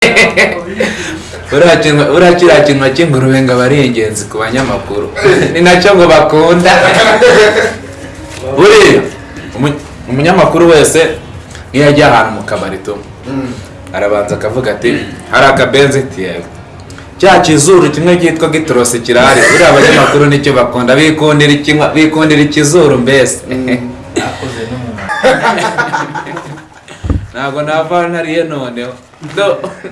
buriya kiriya kintu cy'ingurube ngo aba ari ingenzi ku banyamakuru. Ni na cyo ngo bakunda. Buriya umu- umunyamakuru wese nk'iyo ajya ahantu mu kabari tu arabanza akavuga ati hari akabenzi? Yego. Cya kizuru kimwe cyitwa gitorosi kirahari. Buriya abanyamakuru ni cyo bakunda. Bikundira ikizuru mbese? N'umuntu. Ntabwo nava ntariye noneho.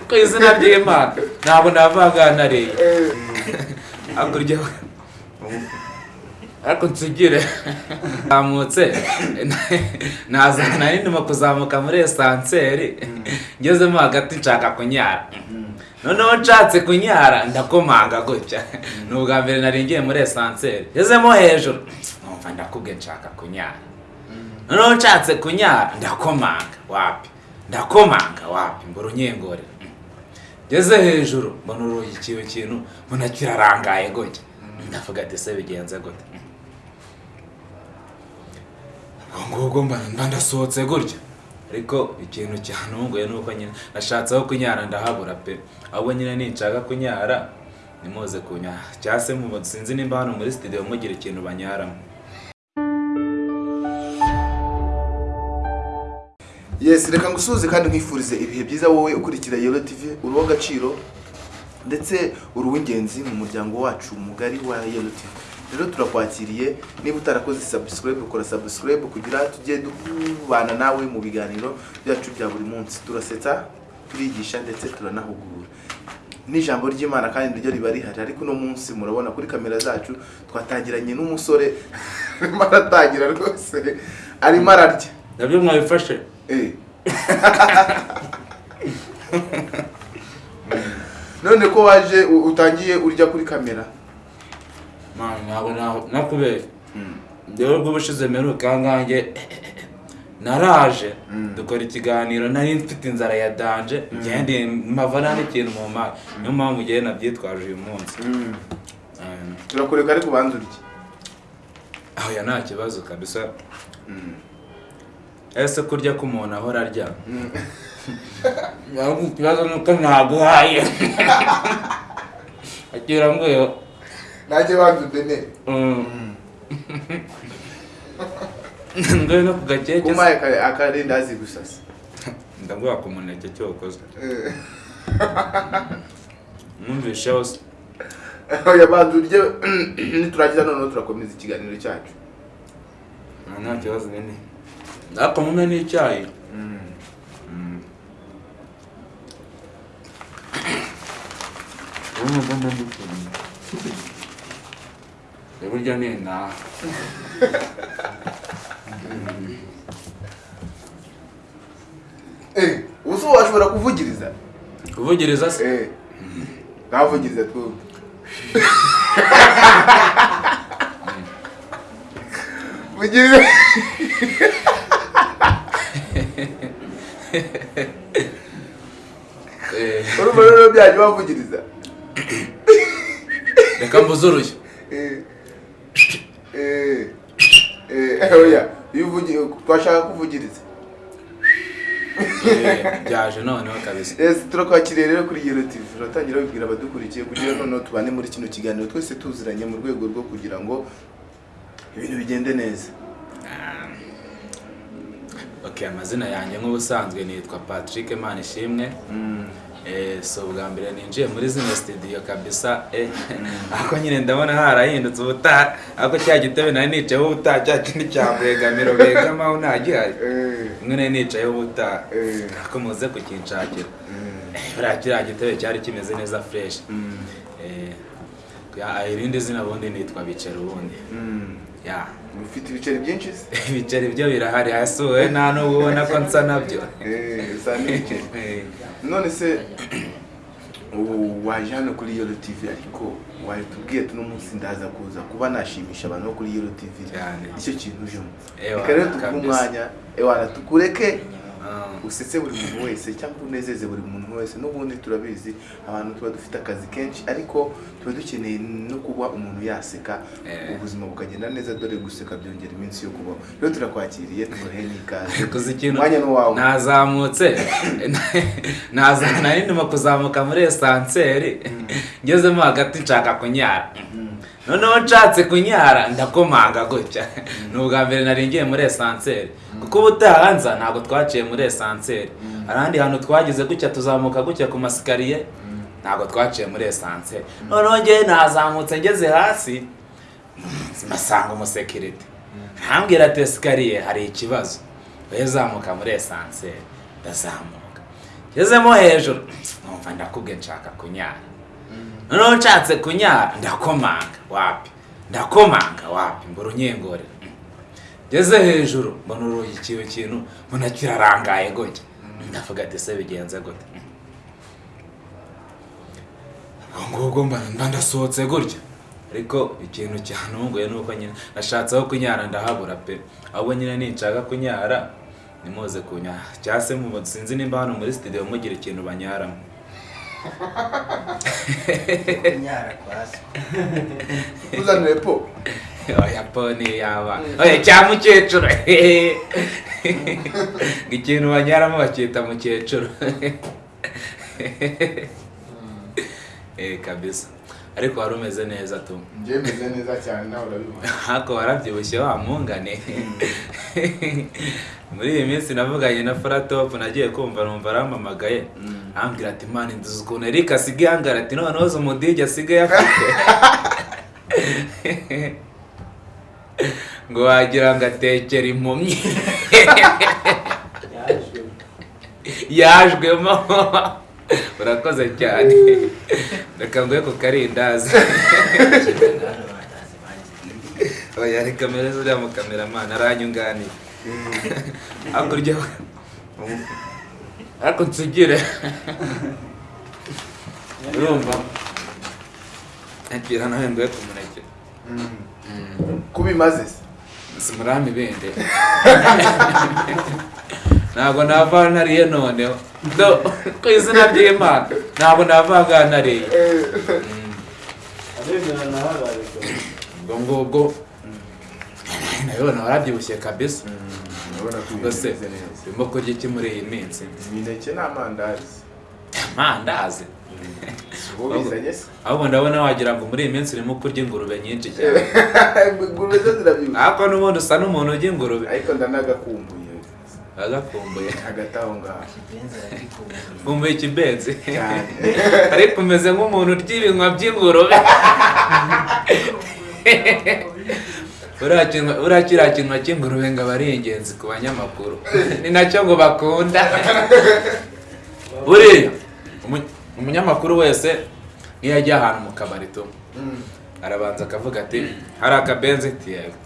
Ku izina ry'imana. Ntabwo nava ntariye. Hakurya ariko nsigire zamutse. Nazana ndimo kuzamuka muri esanseri. Ngezemo hagati nshaka kunyara. Noneho nshatse kunyara ndakomanga gutya. Ni ubwa mbere nari ngiye muri esanseri. Ngezemo hejuru numva ndakubwe nshaka kunyara. Noneho nshatse kunyara ndakomanga. Wapi? Ndakomanga wapi? Mbura unyengore. Ngeze hejuru mbona urugi ikintu kintu mbona kirarangaye gutya. Ndavuga ati se bigenze gute? Ubwo ngubwo ndasohotse gutya. Ariko ikintu cyantunguye ni uko nyine nashatse aho kunyara ndahabura pe. Ahubwo nyine ninshaka kunyara nimuze kunyara. Cyangwa se sinzi nimba hano muri studio mugira ikintu banyaramo. Yes reka ngusuhuze kandi nkwifurize ibihe byiza wowe ukurikira yelo tv uri uw'agaciro ndetse uri uw'ingenzi mu muryango wacu mugari wa yelo tv rero turakwakiriye niba utarakoze subscribe ukora subscribe kugira tujye tubana nawe mu biganiro byacu bya buri munsi. Turasetsa turigisha ndetse turanahugura. N'ijambo ry'imana kandi niryo riba rihari. Ariko uno munsi murabona kuri kamera zacu twatangiranye n'umusore. Arimo aratangira rwose. Arimo ararya. Nabyo mwabifashe. none ko waje utangiye urya kuri kamera. Man, ntabwo ntabwo- nakubeshya rero bw'ubushize mperuka ngange naraje. Dukora ikiganiro nari mfite inzara ya danje. Ngende mpava nta n'ikintu mu mari niyo mpamvu ngewe nabyitwaje uyu munsi. Turakureka ariko ubanza urye. Aho ya nta kibazo kabisa. Ese kurya ko umuntu ahora arya. Ikibazo ni uko ntaguhaye. Akira nguyo nanjye banza udenere nguyo no ku gakeke. Se. kumaye aka- akarindazi gusasa ndaguha ku muneke cyokoze Eh. mwumvishe hose. Oya banza urye. Niturangiza noneho turakomeza ikiganiro cyacu. Nta nta kibazo nyine Aka mume ni chai. Mm. Mm. Lekuja nina. Eh, uso washobora kuvugiriza? Kuvugiriza se? Eh. Urumva rero byanyu bavugiriza reka. Eh, oya iyo uvugi twashaka kuvugiriza. Eh, byaje noneho kabisa. Turakwakiriye rero kuri Yero TV turatangira babwira abadukurikiye kugira noneho tubane muri kino kiganiro. Twese tuziranye mu rwego rwo kugira ngo ibintu bigende neza. Ok amazina yanjye nk'ubusanzwe nitwa patrick manishimwe. Eh, so bwa mbere ninjiye muri zino studio kabisa eh, ako nyine ndabona harahindutse ubutaha ako cya gitebe nari nicayeho ubutaha cya kindi cya bwegamiro begamaho nta gihari Eh. imwe nari nicayeho ubutaha Eh. ako muze kukinshakira. Buriya kiriya gitebe cyari kimeze neza fresh. Eh, ya, irindi zina bundi nitwa bicera ubundi. Ya. Ufite ibiceri byinshi se? Ibiceri byo birahari hasi wowe nta n'ubwo ubona ko nsa na byo. Eh, Eh, none se ubu waje hano kuri Yero TV ariko watubwiye tuno munsi ndaza kuza kuba nashimisha abantu bo kuri Yero TV Cyane. icyo kintu ujemo Ewa, reka rero tuguhe umwanya ewana tukureke. Usetse buri muntu wese cyangwa unezeze buri muntu wese n'ubundi turabizi abantu tuba dufite akazi kenshi ariko tuba dukeneye no kuba umuntu yaseka Eh. ubuzima bukagenda neza dore guseka byongera iminsi yo kubaho. Rero turakwakiriye tubahe n'ikaze. Umwanya ni uwawe. Nazamutse. Naza nari ndimo kuzamuka muri esanseri ngezemo hagati nshaka kunyara. Noneho nshatse kunyara ndakomanga gutya ni ubwa mbere nari ngiye muri esanseri kuko ubutaha nza ntabwo twaciye muri esanseri ahandi hantu twagize gutya tuzamuka gutya ku masikariye ntabwo twaciye muri esanseri noneho ngewe nazamutse ngeze hasi mpasanga umusekirite ntambwira ati esikariye hari ikibazo wowe zamuka muri esanseri ndazamuka ngezemo hejuru numva ndakubwe nshaka kunyara noneho nshatse kunyara ndakomanga wapi? Ndakomanga wapi? Mbura unyengore. Ngeze hejuru mbona urugi ikiwe kintu mbona kirarangaye gutya. Ndavuga ati se bigenze gute? Ubwo ngubwo mba ndasohotse gutya. Ariko ikintu cyantunguye ni uko nyine nashatse aho kunyara ndahabura pe. Ahubwo nyine ninshaka kunyara nimuze kunyara. Cyangwa se mu sinzi nimba hano muri studio mugira ikintu banyaramo. Kunyara kwa se uzanire po oya poni yaba oya cya mukecuru ikintu banyaramo bacyita mukecuru kabisa. Ariko wari umeze neza tu njyewe meze neza cyane nawe urabibona hako warabyibushye wa mungane muri iyi minsi navuganye na faratopu nagiye kumva numva arampamagaye arambwira ati mani nduzi ukuntu erika asigaye ahangara ati noneho uzi umudigi asigaye afite ngo wagira ngo atekera impumyi. Yajwemo. Urakoze cyane. Reka nguhe ku karindazi. Oya reka mpereze uriya mukameramani aranyunganiye hakurya ariko nsugire. Urumva? Akira nawe nguhe ku muneke. Kubimaze se? Si murami bende ntabwo nava nariye noneho ku izina ry'imana ntabwo nava nariye ubwo ngubwo nabibona warabyibushye kabisa. Urabona ko ubwo se bimeze neza. urimo kurya iki muri iyi minsi? Imineke n'amandazi amandazi. Se ahubwo ndabona wagira ngo muri iyi minsi urimo kurya ingurube nyinshi cyane. Ariko n'ubundi usa n'umuntu urya ingurube. Ariko ndanagakumbuye agakumbuye ngaho ikibenzi ariko umeze nk'umuntu urya ibinywa by'ingurube Buriya kiriya kinwa cy'ingurube ngo aba ari ingenzi ku banyamakuru. Ni na cyo ngo bakunda. Buriya umu- umunyamakuru wese iyo ajya ahantu mu kabari tu arabanza akavuga ati hari akabenzi? Ati yego.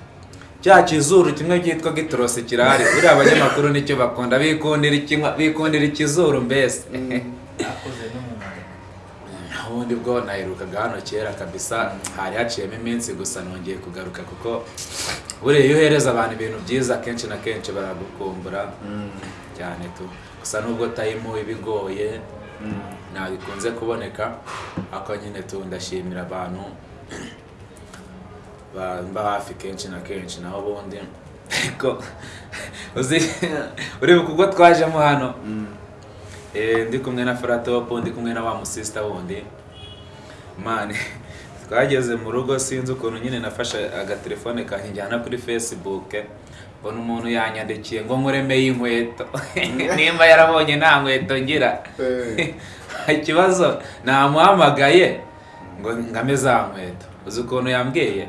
Cya kizuru kimwe cyitwa gitorosi kirahari. Buriya abanyamakuru ni cyo bakunda. Bikundira ikizuru mbese? Ubundi bwo naherukaga hano kera kabisa. Hari haciyemo iminsi gusa nongeye kugaruka kuko buriya iyo uhereza abantu ibintu byiza kenshi na kenshi baragukumbura cyane tu. Gusa nubwo tayimu iba igoye ntabwo bikunze kuboneka. Ariko nyine tu ndashimira abantu. Bamba hafi kenshi na kenshi naho ubundi ariko uzi uri kuko twajemo hano. Eh, ndi kumwe na Fratopo ndi kumwe na wa musista wundi. Mani twageze mu rugo sinzi ukuntu nyine nafashe agatelefone kanjye njyana kuri facebook. Mbona umuntu yanyandikiye ngo nkuremeye inkweto nimba yarabonye nta nkweto ngira. Eh. ikibazo? Namuhamagaye ngo ngame za nkweto. Uzi ukuntu yambwiye?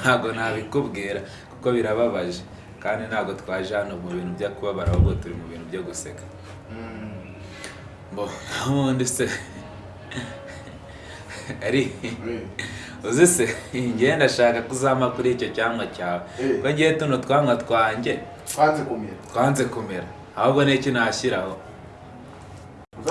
Ntabwo nabikubwira kuko birababaje kandi ntabwo twaje hano mu bintu byo kubabara ahubwo turi mu bintu byo guseka. Bo ubundi se? Ari? Uzi se? Ngiye ndashaka kuzama kuri icyo cyangwa cyawe. Eh. ko ngiye tuno twanywa twanjye? Twanze kumera ahubwo n'iki nashyiraho?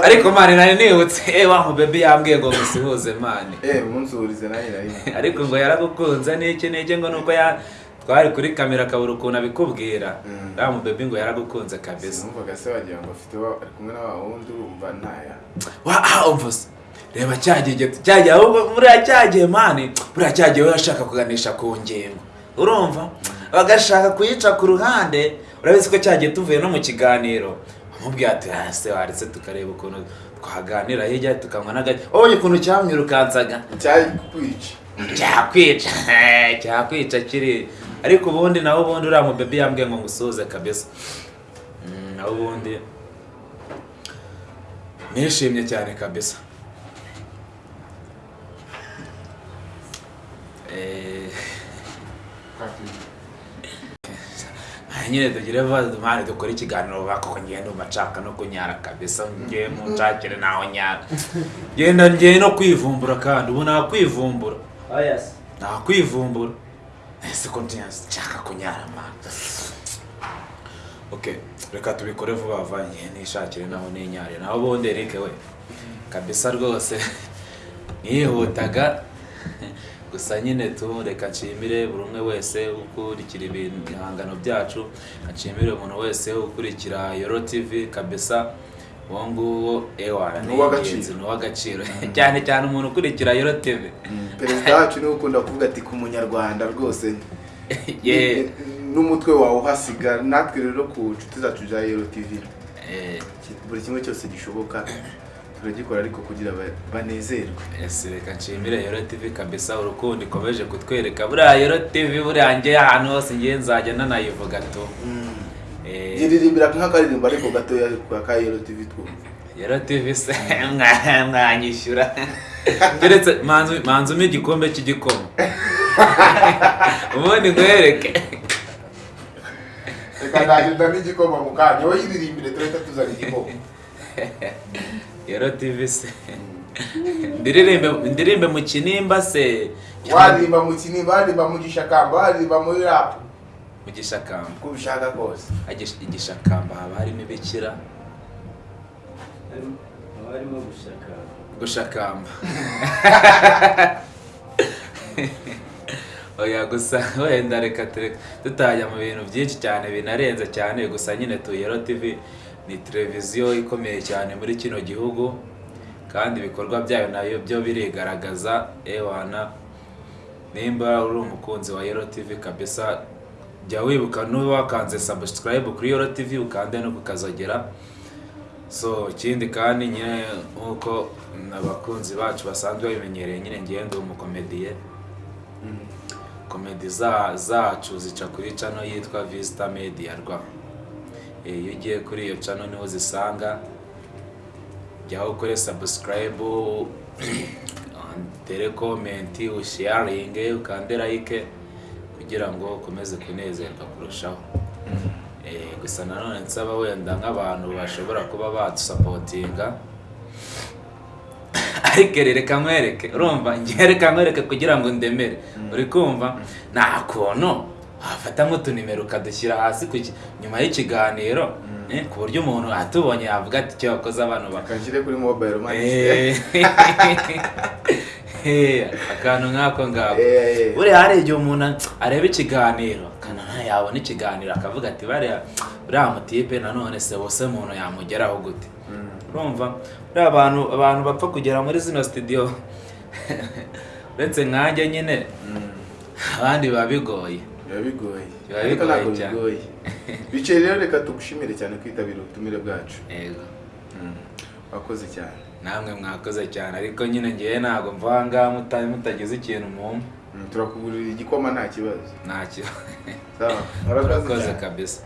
Ariko mani nari nibutse eh wa mubebe yambwiye ngo musuhuze mani eh umunsi uhurize nanjye nari ariko ngo yaragukunze n'iki n'iki? Ngo nuko ya twari kuri kamera akabura ukuntu abikubwira. Mm. uriya mubebi ngo yaragukunze kabisa. Sinumvaga se wagira ngo afite wa- ari kumwe na wa wundi urumva ntaya wa ah umva se reba cyagiye cyagiye ahubwo buriya cyagiye mani buriya cyagiye we ashaka kuganisha ku ngingo. Urumva? Bagashaka kuyica ku ruhande urabizi ko cyagiye tuvuye no mu kiganiro. Amubwira ati "Ah, se waretse tukareba ukuntu twaganira. Hirya tukanywa n'agati. Ubonye ukuntu cyamwirukansaga cyari kwica cyakwica. Cyakwica kiri. Ariko ubundi nawe ubundi uriya mubebi yambwiye ngo ngusuhuze kabisa. Mm, nawe ubundi nishimye cyane kabisa. Eh, aha nyine tugire mpande dukore ikiganiro bako ngenda umacaka no kunyara kabisa ngiye mu nshakire naho nyara. Genda ngiye no kwivumbura kandi ubu nakwivumbura. Se nakwivumbura. Ese ko nshaka kunyara man. Okay reka tubikore vuba vuba ngiye nishakire naho ninyare naho ubundi Eric we. Kabisa rwose. Nihutaga gusa nyine tu reka nshimire buri umwe wese ukurikira ibihangano byacu nshimire umuntu wese ukurikira Yoro TV kabisa uwo nguwo ewa Ni uw'agaciro. cyane cyane umuntu ukurikira Yoro TV perezida wacu ni we ukunda kuvuga ati ku munyarwanda rwose n'umutwe wawe uhasiga natwe rero ku nshuti zacu za yero tv Eh, buri kimwe cyose gishoboka. Turagikora ariko kugira ba- banezerwe. Ese reka nshimire Yoro TV kabisa urukundo ikomeje kutwereka buriya Yoro TV buriya njye ahantu hose ngiye nzajya nanayivuga tu Eh, giririmbira nk'akaririmbo ariko gatoya kwa ka yero tv twumva. Yoro TV se mwa- mwanyishyura keretse manzu manzu umpe igikombe cy'igikoma. Ubundi nkwereke. Reka nagenda n'igikoma mu kanya wowe yiririmbire turahita tuzana igikoma. Yoro TV se ndirimbe ndirimbe mu kinimba se? Waririmba mu kinimba waririmba mu gishakamba waririmba muri rapu mu gishakamba. Uko ubishaka kose. Igishakamba haba harimo ibikira? Haba harimo gushaka gushakamba oya gusa wenda reka tureka. Tutajya mu bintu byinshi cyane binarenze cyane gusa nyine tuyero tv ni televiziyo ikomeye cyane muri kino gihugu kandi ibikorwa byayo na yo byo birigaragaza ewana nimba uri umukunzi wa yero tv kabisa jya wibuka n'uba wakanze subscribe kuri yero tv ukande no kukazogera. So ikindi kandi nyine nk'uko abakunzi bacu basanzwe babimenyereye nyine ngende umukomediye. Komedi za- zacu zica kuri cano yitwa visita media rwa iyo ugiye kuri iyo cano ni ho zisanga jyaho ukore subscribe tere komenti usharinge ukande like kugira ngo ukomeze kunezerwa kurushaho. Eh, gusa nanone nsaba wenda nk'abantu bashobora kuba badusapotinga ariko reka nkwereke urumva? Ngiye reka nkwereke kugira ngo ndemere. Uri kumva? Nta kuntu. Wafata nk'utunimero ukadushyira hasi nyuma y'ikiganiro eh, ku buryo umuntu atubonye yavuga ati icyo wakoze abantu baka kanshyire kuri mobile money. Eh, eh, akantu nk'ako ngako. Buriya hari igihe umuntu areba ikiganiro yabona ikiganiro akavuga ati bariya uriya mutipe nanone se bose umuntu yamugeraho gute? Urumva? Buriya abantu abantu bapfa kugera muri zino studio. Uretse nkanjye nyine abandi biba bigoye biba bigoye ariko ntabwo bigoye bicaye rero reka tugushimire cyane kwitabira ubutumire bwacu yego wakoze cyane namwe mwakoze cyane ariko nyine ngewe ntabwo mva ngaha muta- mutagize ikintu mumpa Mm, turakugurira igikoma nta kibazo. Ntacyo sawa. Murakoze kabisa.